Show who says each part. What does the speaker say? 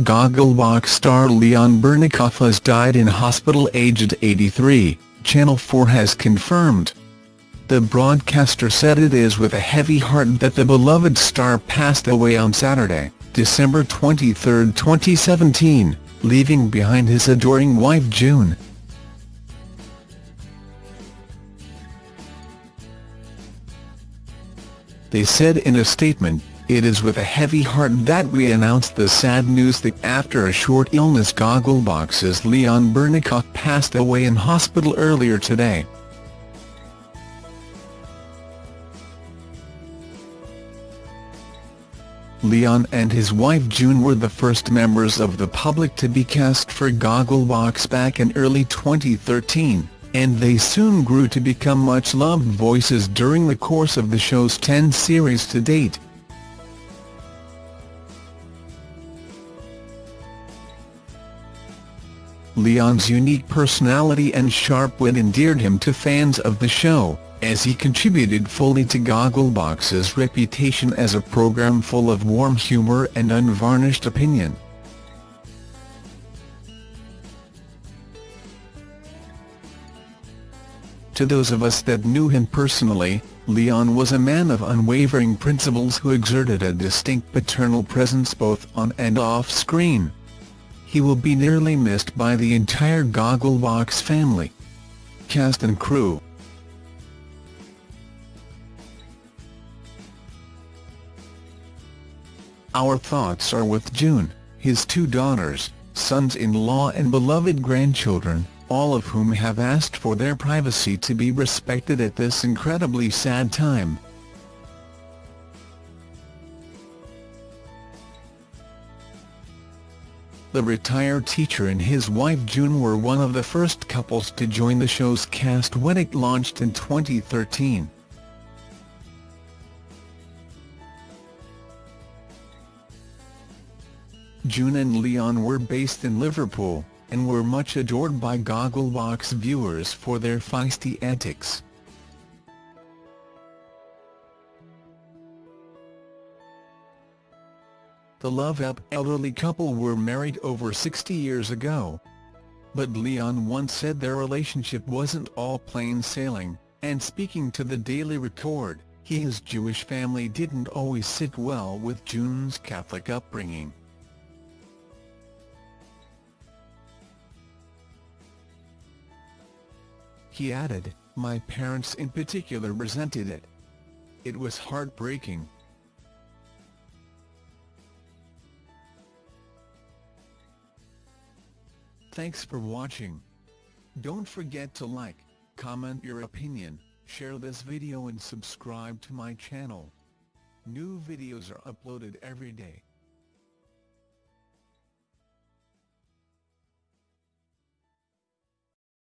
Speaker 1: Gogglebox star Leon Bernicoff has died in hospital aged 83, Channel 4 has confirmed. The broadcaster said it is with a heavy heart that the beloved star passed away on Saturday, December 23, 2017, leaving behind his adoring wife June. They said in a statement, it is with a heavy heart that we announce the sad news that after a short illness Gogglebox's Leon Bernicoff passed away in hospital earlier today. Leon and his wife June were the first members of the public to be cast for Gogglebox back in early 2013, and they soon grew to become much-loved voices during the course of the show's 10 series to date. Leon's unique personality and sharp wit endeared him to fans of the show, as he contributed fully to Gogglebox's reputation as a program full of warm humour and unvarnished opinion. To those of us that knew him personally, Leon was a man of unwavering principles who exerted a distinct paternal presence both on and off screen. He will be nearly missed by the entire Gogglebox family. Cast and crew Our thoughts are with June, his two daughters, sons-in-law and beloved grandchildren, all of whom have asked for their privacy to be respected at this incredibly sad time. The retired teacher and his wife June were one of the first couples to join the show's cast when it launched in 2013. June and Leon were based in Liverpool, and were much adored by Gogglebox viewers for their feisty antics. The love-up elderly couple were married over 60 years ago. But Leon once said their relationship wasn't all plain sailing, and speaking to the Daily Record, he his Jewish family didn't always sit well with June's Catholic upbringing. He added, my parents in particular resented it. It was heartbreaking. Thanks for watching. Don't forget to like, comment your opinion, share this video and subscribe to my channel. New videos are uploaded every day.